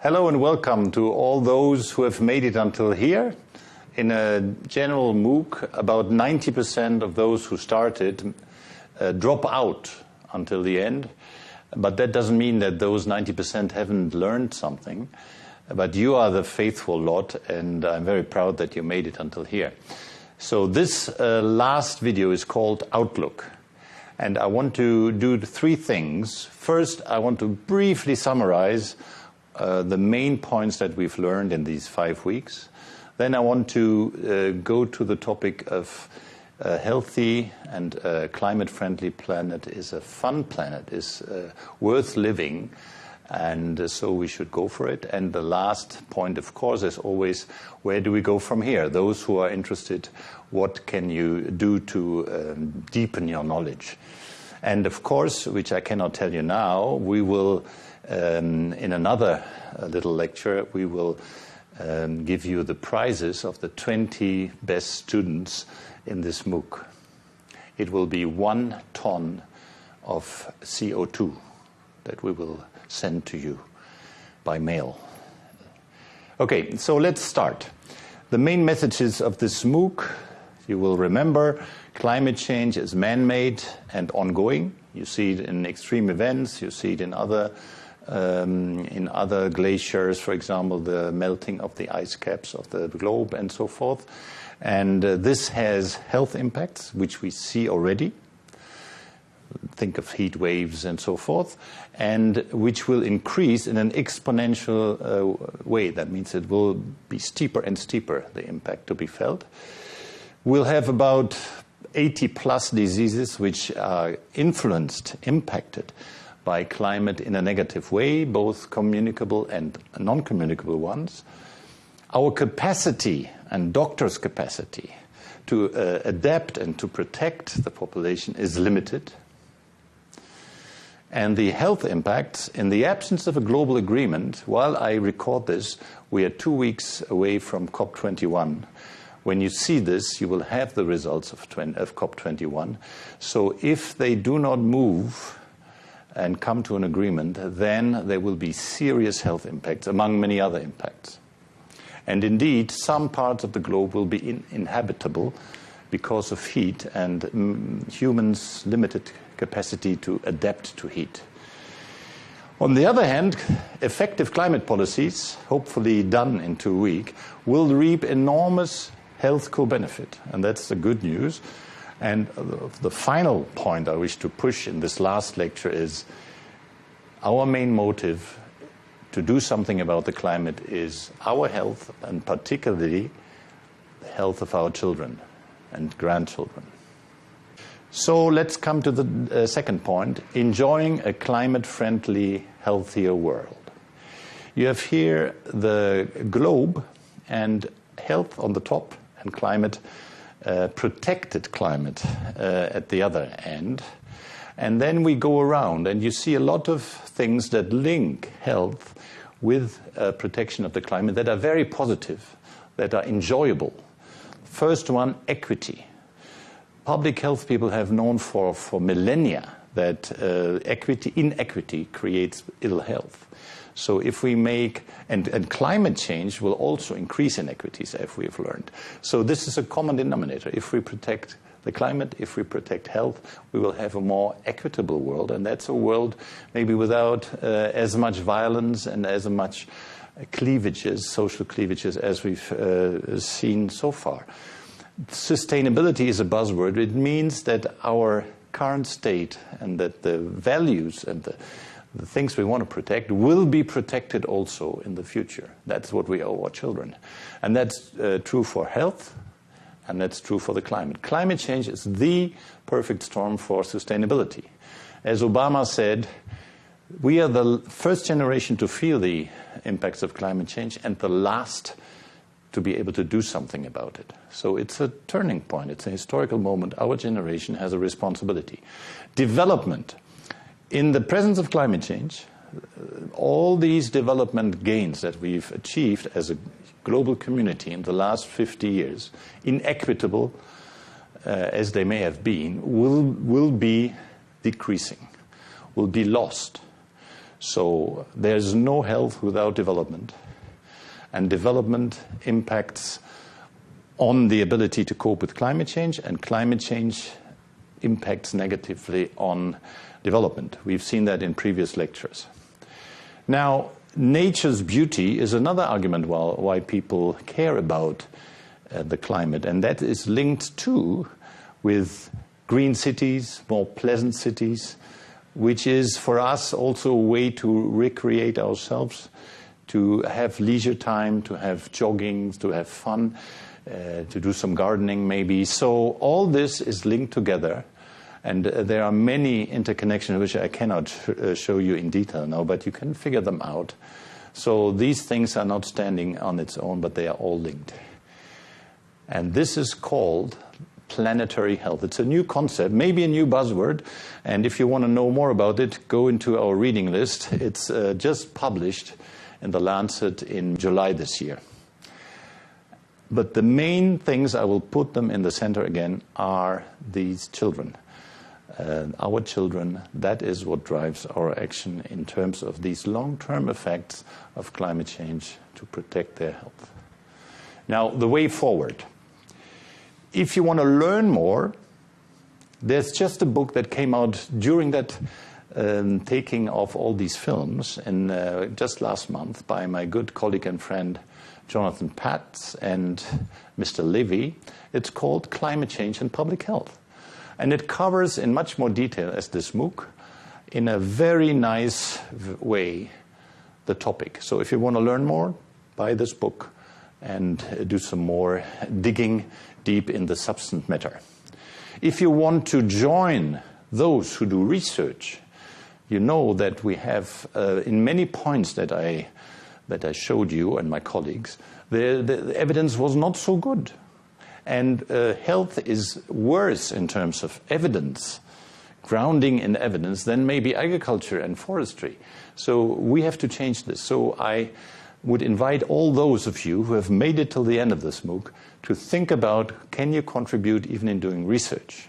Hello and welcome to all those who have made it until here. In a general MOOC, about 90% of those who started uh, drop out until the end. But that doesn't mean that those 90% haven't learned something. But you are the faithful lot, and I'm very proud that you made it until here. So this uh, last video is called Outlook. And I want to do three things. First, I want to briefly summarize the main points that we've learned in these five weeks. Then I want to uh, go to the topic of a healthy and climate-friendly planet is a fun planet, is uh, worth living, and uh, so we should go for it. And the last point, of course, is always where do we go from here? Those who are interested, what can you do to um, deepen your knowledge? And of course, which I cannot tell you now, we will, um, in another uh, little lecture, we will um, give you the prizes of the 20 best students in this MOOC. It will be one ton of CO2 that we will send to you by mail. Okay, so let's start. The main messages of this MOOC, you will remember, climate change is man-made and ongoing. You see it in extreme events, you see it in other um, in other glaciers, for example, the melting of the ice caps of the globe and so forth. And uh, this has health impacts, which we see already. Think of heat waves and so forth, and which will increase in an exponential uh, way. That means it will be steeper and steeper, the impact to be felt. We'll have about 80 plus diseases which are influenced, impacted by climate in a negative way, both communicable and non communicable ones. Our capacity and doctors' capacity to uh, adapt and to protect the population is limited. And the health impacts, in the absence of a global agreement, while I record this, we are two weeks away from COP21. When you see this, you will have the results of, of COP21. So if they do not move and come to an agreement, then there will be serious health impacts, among many other impacts. And indeed, some parts of the globe will be in inhabitable because of heat and mm, humans' limited capacity to adapt to heat. On the other hand, effective climate policies, hopefully done in two weeks, will reap enormous health co-benefit, and that's the good news. And the final point I wish to push in this last lecture is our main motive to do something about the climate is our health and particularly the health of our children and grandchildren. So let's come to the uh, second point, enjoying a climate-friendly, healthier world. You have here the globe and health on the top and climate, uh, protected climate uh, at the other end. And then we go around and you see a lot of things that link health with uh, protection of the climate that are very positive, that are enjoyable. First one, equity. Public health people have known for, for millennia that uh, equity, inequity creates ill health. So if we make, and, and climate change will also increase inequities, as we have learned. So this is a common denominator. If we protect the climate, if we protect health, we will have a more equitable world. And that's a world maybe without uh, as much violence and as much cleavages, social cleavages, as we've uh, seen so far. Sustainability is a buzzword. It means that our current state and that the values and the, the things we want to protect will be protected also in the future. That's what we owe our children. And that's uh, true for health, and that's true for the climate. Climate change is the perfect storm for sustainability. As Obama said, we are the first generation to feel the impacts of climate change and the last to be able to do something about it. So it's a turning point, it's a historical moment. Our generation has a responsibility. Development. In the presence of climate change, all these development gains that we've achieved as a global community in the last 50 years, inequitable uh, as they may have been, will, will be decreasing, will be lost. So there's no health without development. And development impacts on the ability to cope with climate change, and climate change impacts negatively on development. We've seen that in previous lectures. Now, nature's beauty is another argument why people care about uh, the climate, and that is linked too with green cities, more pleasant cities, which is for us also a way to recreate ourselves, to have leisure time, to have jogging, to have fun, uh, to do some gardening maybe. So all this is linked together. And uh, there are many interconnections which I cannot uh, show you in detail now, but you can figure them out. So these things are not standing on its own, but they are all linked. And this is called planetary health. It's a new concept, maybe a new buzzword. And if you want to know more about it, go into our reading list. It's uh, just published in The Lancet in July this year. But the main things, I will put them in the center again, are these children. Uh, our children, that is what drives our action in terms of these long term effects of climate change to protect their health. Now, the way forward if you want to learn more, there's just a book that came out during that um, taking of all these films, and uh, just last month by my good colleague and friend Jonathan Patz and Mr. Levy. It's called Climate Change and Public Health. And it covers in much more detail as this MOOC in a very nice way the topic. So if you want to learn more, buy this book and do some more digging deep in the substance matter. If you want to join those who do research, you know that we have, uh, in many points that I, that I showed you and my colleagues, the, the evidence was not so good. And uh, health is worse in terms of evidence, grounding in evidence, than maybe agriculture and forestry. So we have to change this. So I would invite all those of you who have made it till the end of this MOOC to think about can you contribute even in doing research.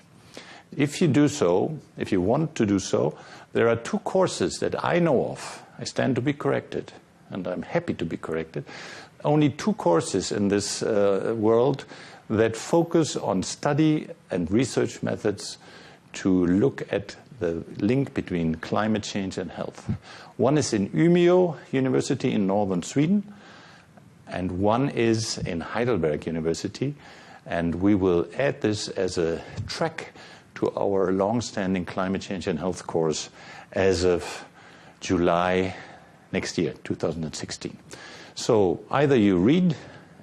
If you do so, if you want to do so, there are two courses that I know of. I stand to be corrected, and I'm happy to be corrected. Only two courses in this uh, world that focus on study and research methods to look at the link between climate change and health. One is in Umeå University in northern Sweden, and one is in Heidelberg University. And we will add this as a track to our long-standing climate change and health course as of July next year, 2016. So either you read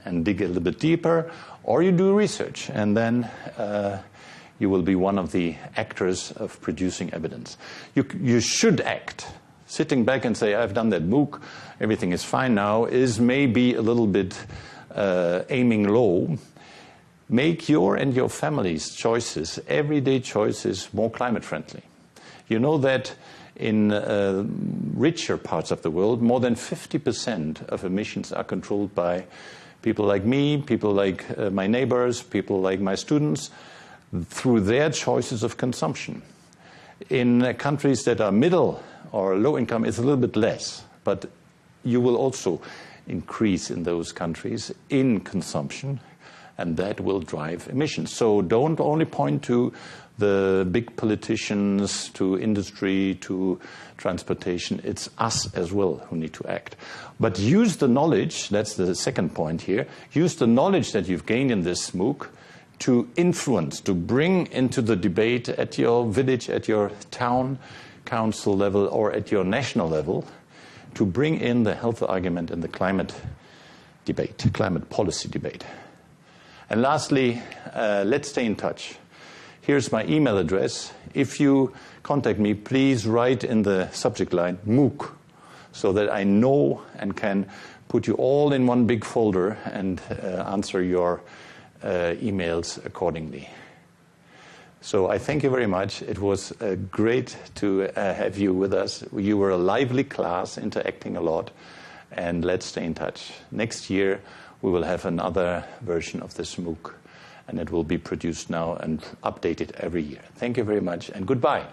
and dig a little bit deeper, or you do research, and then uh, you will be one of the actors of producing evidence. You, you should act. Sitting back and say, I've done that MOOC, everything is fine now, is maybe a little bit uh, aiming low. Make your and your family's choices, everyday choices, more climate friendly. You know that in uh, richer parts of the world, more than 50% of emissions are controlled by people like me, people like uh, my neighbors, people like my students, through their choices of consumption. In uh, countries that are middle or low income, it's a little bit less, but you will also increase in those countries in consumption, and that will drive emissions. So don't only point to the big politicians, to industry, to transportation. It's us as well who need to act. But use the knowledge, that's the second point here, use the knowledge that you've gained in this MOOC to influence, to bring into the debate at your village, at your town council level, or at your national level, to bring in the health argument in the climate debate, climate policy debate. And lastly, uh, let's stay in touch. Here's my email address. If you contact me, please write in the subject line MOOC so that I know and can put you all in one big folder and uh, answer your uh, emails accordingly. So I thank you very much. It was uh, great to uh, have you with us. You were a lively class, interacting a lot, and let's stay in touch. Next year, we will have another version of this MOOC, and it will be produced now and updated every year. Thank you very much, and goodbye.